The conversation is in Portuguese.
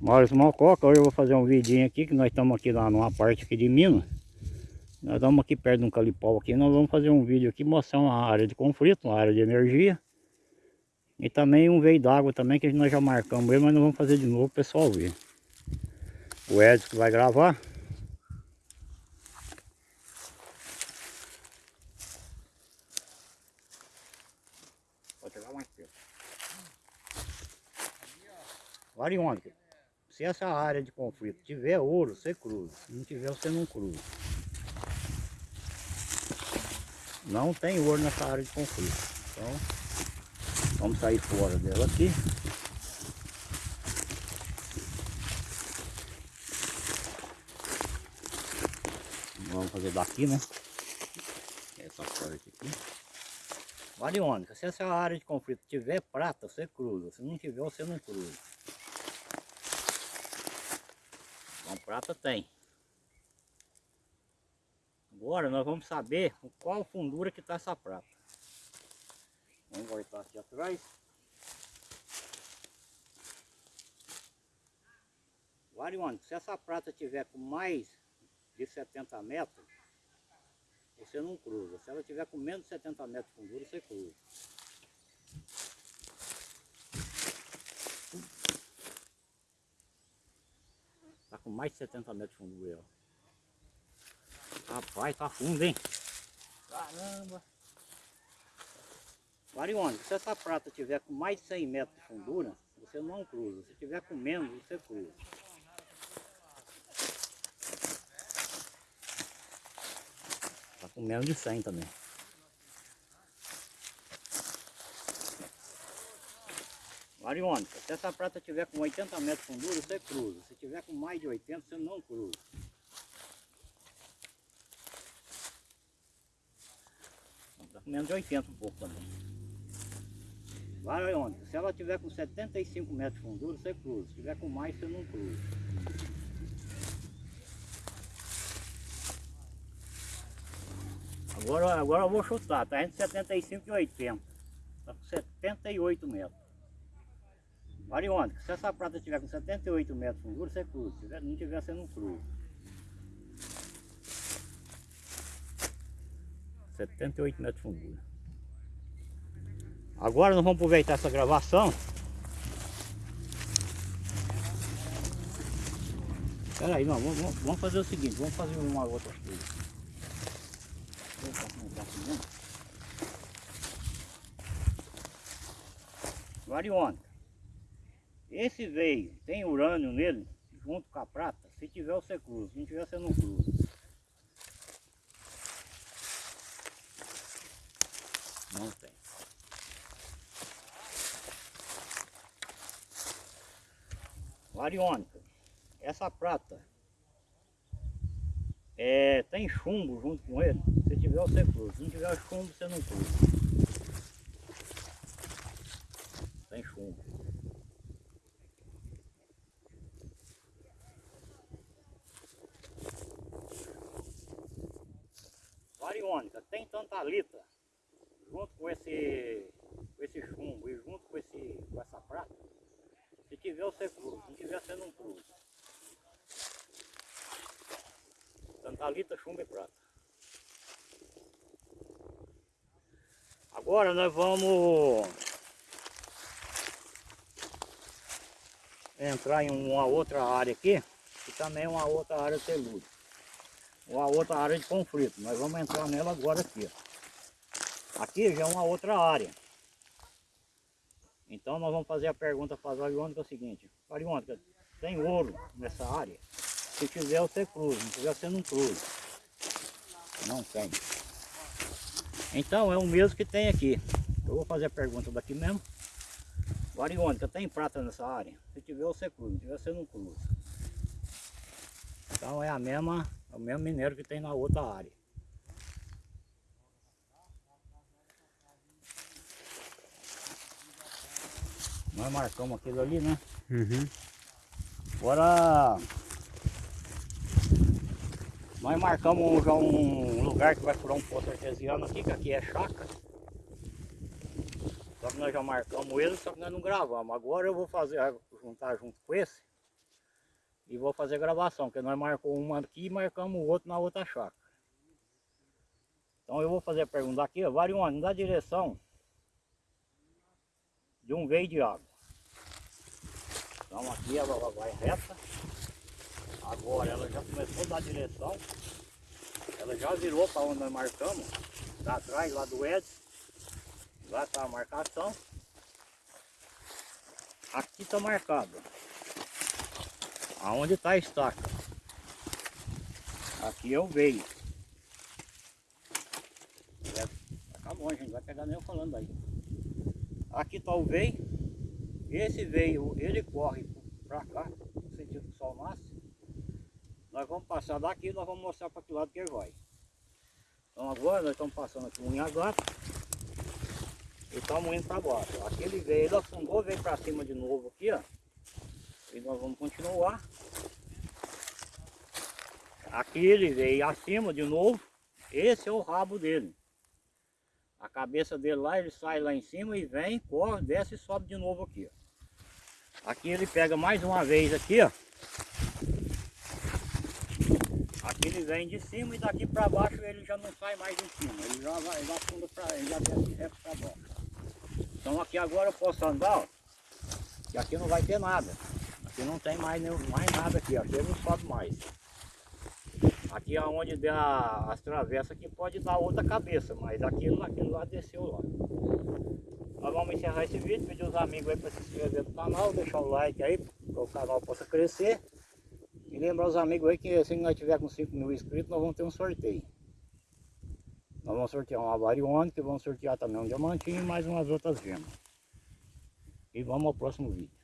Maurício Malcoca, hoje eu vou fazer um vidinho aqui, que nós estamos aqui lá numa parte aqui de Minas. Nós estamos aqui perto de um calipau aqui, nós vamos fazer um vídeo aqui mostrando uma área de conflito, uma área de energia. E também um veio d'água também, que nós já marcamos ele, mas nós vamos fazer de novo o pessoal ver. O Edson vai gravar. Chegar mais perto. Variônica. Se essa área de conflito tiver ouro, você cruza. Se não tiver, você não cruza. Não tem ouro nessa área de conflito. Então, vamos sair fora dela aqui. Vamos fazer daqui, né? Essa parte aqui. Variônica, se essa área de conflito tiver prata, você cruza. Se não tiver, você não cruza. Então prata tem. Agora nós vamos saber qual fundura que está essa prata. Vamos voltar aqui atrás. Variônica, se essa prata tiver com mais de 70 metros, você não cruza. Se ela tiver com menos de 70 metros de fundura, você cruza. Com mais de 70 metros de fundura, ó. Rapaz, tá fundo, hein? Caramba! Variônica, se essa prata tiver com mais de 100 metros de fundura, você não cruza. Se tiver com menos, você cruza. Tá com menos de 100 também. Variônica, se essa prata tiver com 80 metros de fundura, você cruza. Se tiver com mais de 80, você não cruza. Tá com menos de 80 um pouco também. Variônica, se ela tiver com 75 metros de fundura, você cruza. Se tiver com mais, você não cruza. Agora, agora eu vou chutar, tá entre 75 e 80. Tá com 78 metros. Variônica, se essa prata tiver com 78 metros de fundura, você cruza. Se não tiver, você não cruza. 78 metros de fundura. Agora nós vamos aproveitar essa gravação. Espera aí, vamos, vamos fazer o seguinte, vamos fazer uma outra coisa. Variônica. Esse veio, tem urânio nele, junto com a prata. Se tiver, você cruza. Se não tiver, você não cruza. Não tem. Variônica. Essa prata é, tem chumbo junto com ele. Se tiver, você cruza. Se não tiver chumbo, você não cruza. Tem chumbo. Variônica, tem tantalita junto com esse, com esse chumbo e junto com, esse, com essa prata. Se tiver, você cruza. Se não tiver, você não cruza. Tantalita, chumbo e prata. Agora nós vamos entrar em uma outra área aqui, que também é uma outra área telúrica. Uma outra área de conflito. Nós vamos entrar nela agora aqui. Aqui já é uma outra área. Então nós vamos fazer a pergunta para a Variônica é seguinte. Variônica, tem ouro nessa área? Se tiver você cruza, não tiver você não cruza. Não tem. Então é o mesmo que tem aqui. Eu vou fazer a pergunta daqui mesmo. Variônica, tem prata nessa área? Se tiver você cruza, se tiver você não cruza. Então é a mesma, é o mesmo minério que tem na outra área. Nós marcamos aquilo ali, né? Uhum. Agora nós marcamos já um lugar que vai furar um poço artesiano aqui, que aqui é chácara. Só que nós já marcamos ele, só que nós não gravamos. Agora eu vou fazer, juntar junto com esse, E vou fazer gravação, porque nós marcamos uma aqui e marcamos o outro na outra chácara. Então eu vou fazer a pergunta aqui, ó, Varione, da direção de um veio de água. Então aqui ela vai reta. Agora ela já começou a dar direção. Ela já virou para onde nós marcamos. Lá atrás, lá do Edson. Lá está a marcação. Aqui está marcado. Aonde está a estaca. Aqui o veio. É, tá bom, gente. Vai pegar nem eu falando aí. Aqui está o veio. Esse veio, ele corre para cá, no sentido que o sol nasce. Nós vamos passar daqui e nós vamos mostrar para que lado que ele vai. Então agora nós estamos passando aqui um gato e estamos indo para baixo. Aquele veio, ele afundou, veio para cima de novo aqui, ó. E nós vamos continuar. Aqui ele veio acima de novo. Esse é o rabo dele. A cabeça dele lá, ele sai lá em cima e vem, corre, desce e sobe de novo aqui. Ó. Aqui ele pega mais uma vez aqui, ó. Aqui ele vem de cima e daqui para baixo ele já não sai mais em cima. Ele já vai, ele para ele já desce reto para baixo. Então aqui agora eu posso andar, ó. E aqui não vai ter nada. Aqui não tem mais, mais nada aqui, aqui não sobe mais. Aqui é onde der as travessas aqui pode dar outra cabeça, mas aquilo, aquilo lá desceu lá. Nós vamos encerrar esse vídeo, pedir os amigos aí para se inscrever no canal, deixar o like aí, para o canal possa crescer. E lembrar os amigos aí que se nós tiver com 5 mil inscritos, nós vamos ter um sorteio. Nós vamos sortear uma variônica, vamos sortear também um diamantinho e mais umas outras gemas. E vamos ao próximo vídeo.